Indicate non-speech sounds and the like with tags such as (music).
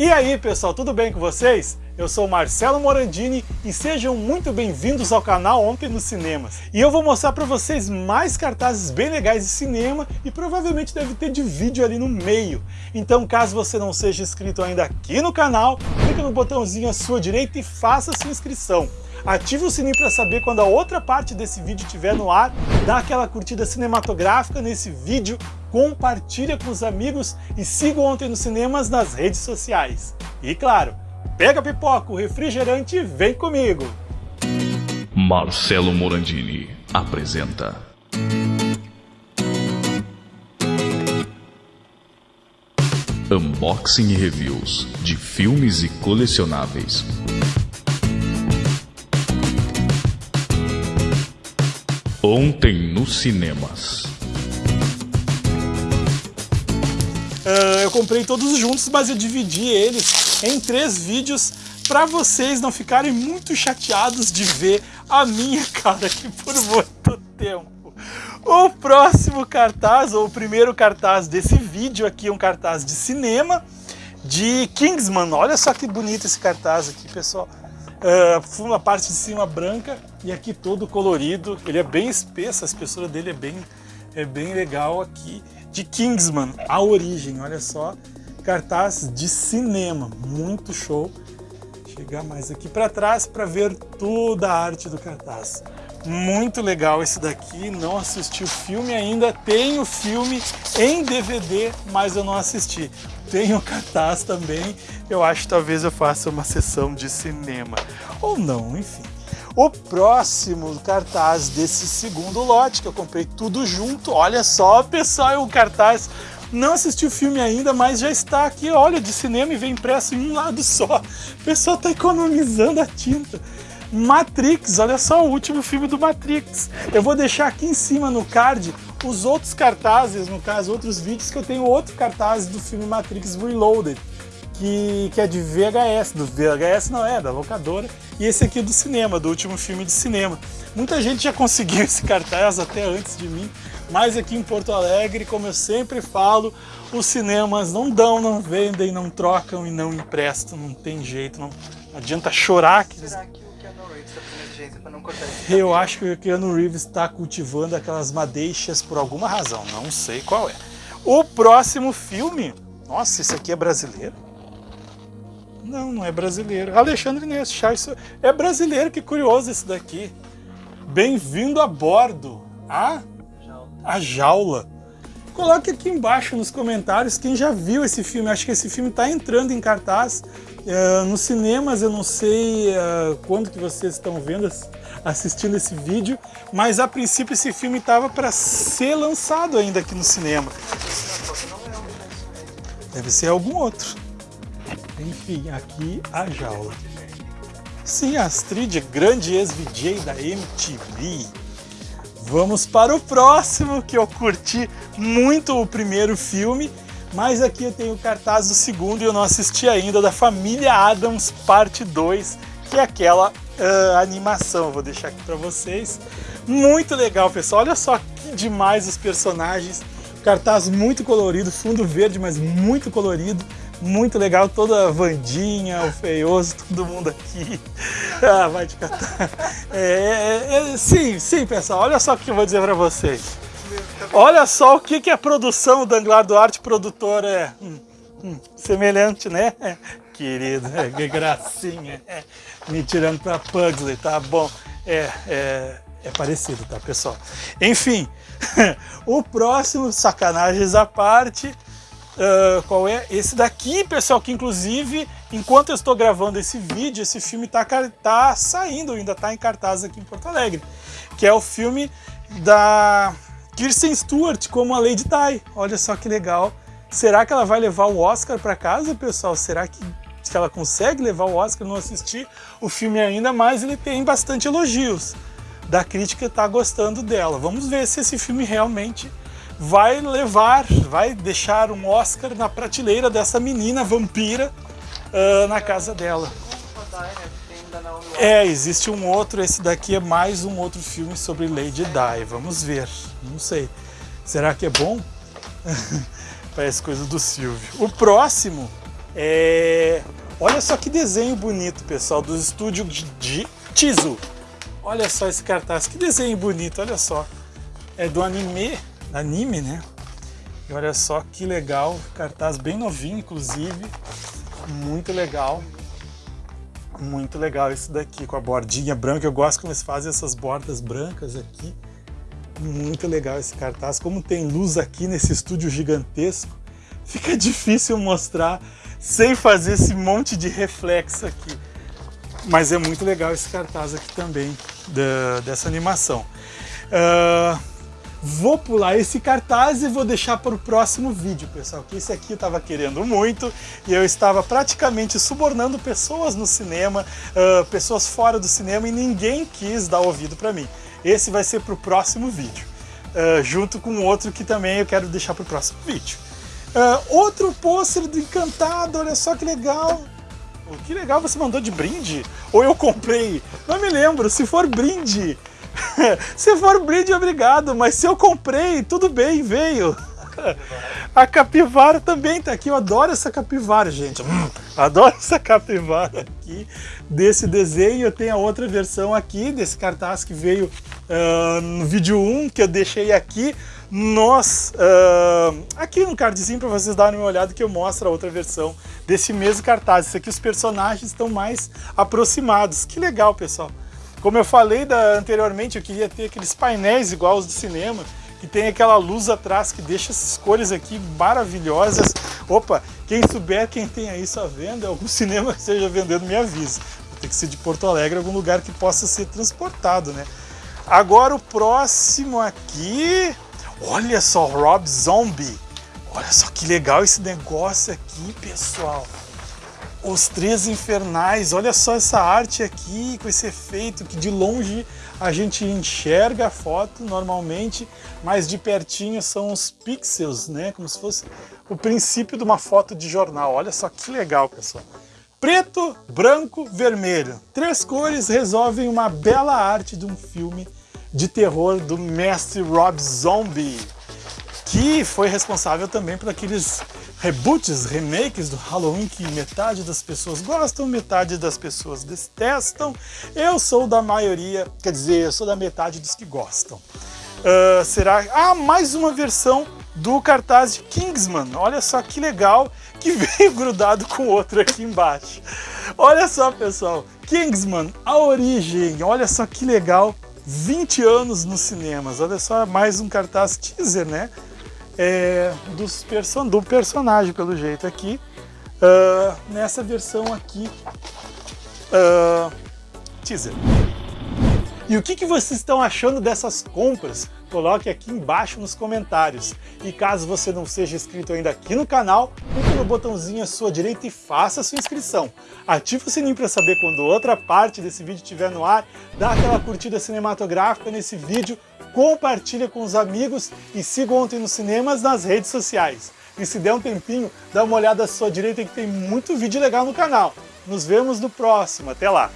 E aí pessoal, tudo bem com vocês? Eu sou Marcelo Morandini e sejam muito bem-vindos ao canal Ontem nos Cinemas. E eu vou mostrar para vocês mais cartazes bem legais de cinema e provavelmente deve ter de vídeo ali no meio. Então caso você não seja inscrito ainda aqui no canal, clique no botãozinho à sua direita e faça sua inscrição. Ative o sininho para saber quando a outra parte desse vídeo estiver no ar, dá aquela curtida cinematográfica nesse vídeo, compartilha com os amigos e siga Ontem nos Cinemas nas redes sociais. E claro, pega pipoca, o refrigerante e vem comigo! Marcelo Morandini apresenta Unboxing e Reviews de filmes e colecionáveis. Ontem nos cinemas. Uh, eu comprei todos juntos, mas eu dividi eles em três vídeos para vocês não ficarem muito chateados de ver a minha (laughs) cara aqui por muito tempo. O próximo cartaz, ou o primeiro cartaz desse vídeo aqui, é um cartaz de cinema de Kingsman. Olha só que bonito esse cartaz aqui, pessoal. Uh, a parte de cima branca e aqui todo colorido. Ele é bem espesso, a espessura dele é bem, é bem legal aqui. De Kingsman, a origem, olha só. Cartaz de cinema, muito show. Chegar mais aqui para trás para ver toda a arte do cartaz. Muito legal esse daqui, não assisti o filme ainda, tenho o filme em DVD, mas eu não assisti. Tenho o cartaz também, eu acho que talvez eu faça uma sessão de cinema. Ou não, enfim. O próximo cartaz desse segundo lote, que eu comprei tudo junto, olha só pessoal, é um cartaz não assisti o filme ainda, mas já está aqui, olha, de cinema e vem impresso em um lado só. O pessoal está economizando a tinta. Matrix, olha só o último filme do Matrix. Eu vou deixar aqui em cima no card os outros cartazes, no caso, outros vídeos que eu tenho outro cartaz do filme Matrix Reloaded, que, que é de VHS, do VHS não é, da locadora, e esse aqui é do cinema, do último filme de cinema. Muita gente já conseguiu (laughs) esse cartaz até antes de mim, mas aqui em Porto Alegre, como eu sempre falo, os cinemas não dão, não vendem, não trocam e não emprestam, não tem jeito, não adianta chorar. Que Será que para não cortar Eu acho que o Keanu Reeves está cultivando aquelas madeixas por alguma razão, não sei qual é. O próximo filme, nossa, esse aqui é brasileiro? Não, não é brasileiro. Alexandre Ness, isso é brasileiro, que curioso esse daqui. Bem-vindo a bordo. A, a jaula. Coloque aqui embaixo nos comentários quem já viu esse filme. Acho que esse filme está entrando em cartaz uh, nos cinemas. Eu não sei uh, quando que vocês estão vendo, assistindo esse vídeo, mas a princípio esse filme estava para ser lançado ainda aqui no cinema. Deve ser algum outro. Enfim, aqui a jaula. Sim, Astrid, grande ex-VJ da MTV. Vamos para o próximo, que eu curti muito o primeiro filme, mas aqui eu tenho o cartaz do segundo e eu não assisti ainda, da Família Adams, parte 2, que é aquela uh, animação. Vou deixar aqui para vocês. Muito legal, pessoal. Olha só que demais os personagens. Cartaz muito colorido, fundo verde, mas muito colorido muito legal, toda a Vandinha, o Feioso, todo mundo aqui. (laughs) Ah, vai te catar. É, é, é, sim, sim, pessoal, olha só o que eu vou dizer para vocês. Olha só o que, que a produção da Anglar Duarte Produtora é. Hum, hum, semelhante, né? (laughs) Querido, é, que gracinha. É, me tirando para Pugsley, tá bom. É, é, é parecido, tá, pessoal? Enfim, (laughs) o próximo, sacanagens à parte, Uh, qual é? Esse daqui, pessoal, que inclusive, enquanto eu estou gravando esse vídeo, esse filme está tá saindo, ainda está em cartaz aqui em Porto Alegre, que é o filme da Kirsten Stewart como a Lady Di. Olha só que legal. Será que ela vai levar o Oscar para casa, pessoal? Será que, que ela consegue levar o Oscar? Não assisti o filme ainda, mas ele tem bastante elogios. Da crítica está gostando dela. Vamos ver se esse filme realmente vai levar, vai deixar um Oscar na prateleira dessa menina vampira uh, na casa dela. É, existe um outro, esse daqui é mais um outro filme sobre Lady Di, vamos ver, não sei. Será que é bom? (laughs) Parece coisa do Silvio. O próximo, É... Olha só que desenho bonito, pessoal, do estúdio de Tizu. Olha só esse cartaz, que desenho bonito, olha só. É do anime, anime, né? E olha só que legal, cartaz bem novinho, inclusive. Muito legal. Muito legal isso daqui, com a bordinha branca. Eu gosto como eles fazem essas bordas brancas aqui. Muito legal esse cartaz. Como tem luz aqui nesse estúdio gigantesco, fica (laughs) difícil mostrar sem fazer esse monte de reflexo aqui. Mas é muito legal esse cartaz aqui também, da, dessa animação. Uh, vou pular esse cartaz e vou deixar para o próximo vídeo, pessoal, que esse aqui eu estava querendo muito e eu estava praticamente subornando pessoas no cinema, uh, pessoas fora do cinema e ninguém quis dar ouvido para mim. Esse vai ser para o próximo vídeo, uh, junto com outro que também eu quero deixar para o próximo vídeo. Uh, outro pôster do Encantado, olha só que legal. Que legal, você mandou de brinde? Ou eu comprei? Não me lembro, se for brinde. (laughs) se for brinde, obrigado, mas se eu comprei, tudo bem, veio. A capivara também tá aqui, eu adoro essa capivara, gente. Hum, adoro essa capivara aqui desse desenho. Eu tenho a outra versão aqui, desse cartaz que veio uh, no vídeo 1, que eu deixei aqui nós, uh, aqui no cardzinho para vocês darem uma olhada que eu mostro a outra versão desse mesmo cartaz. Isso aqui os personagens estão mais aproximados. Que legal, pessoal. Como eu falei da, anteriormente, eu queria ter aqueles painéis igual os do cinema, que tem aquela luz atrás que deixa essas cores aqui maravilhosas. Opa, quem souber, quem tem aí só venda, algum (laughs) cinema que esteja vendendo, me avisa. Tem que ser de Porto Alegre, algum lugar que possa ser transportado, né? Agora o próximo aqui, Olha só, Rob Zombie. Olha só que legal esse negócio aqui, pessoal. Os Três Infernais, olha só essa arte aqui, com esse efeito que de longe a gente enxerga a foto normalmente, mas de pertinho são os pixels, né? Como se fosse o princípio de uma foto de jornal. Olha só que legal, pessoal. Preto, branco, vermelho. Três cores resolvem uma bela arte de um filme de terror do mestre Rob Zombie, que foi responsável também por aqueles reboots, remakes do Halloween que metade das pessoas gostam, metade das pessoas detestam. Eu sou da maioria, quer dizer, eu sou da metade dos que gostam. Uh, será... Ah, mais uma versão do cartaz de Kingsman. Olha só que legal, que (laughs) veio grudado com outro aqui embaixo. Olha só, pessoal. Kingsman, a origem. Olha só que legal 20 anos nos cinemas. Olha só, mais um cartaz teaser, né? É, dos do personagem, pelo jeito, aqui. Uh, nessa versão aqui, uh, teaser. E o que, que vocês estão achando dessas compras? Coloque aqui embaixo nos comentários. E caso você não seja inscrito ainda aqui no canal, clique no botãozinho à sua direita e faça a sua inscrição. Ative o sininho para saber quando outra parte desse vídeo estiver no ar, dá aquela curtida cinematográfica nesse vídeo, compartilha com os amigos e siga Ontem nos Cinemas nas redes sociais. E se der um tempinho, dá uma olhada à sua direita que tem muito vídeo legal no canal. Nos vemos no próximo. Até lá!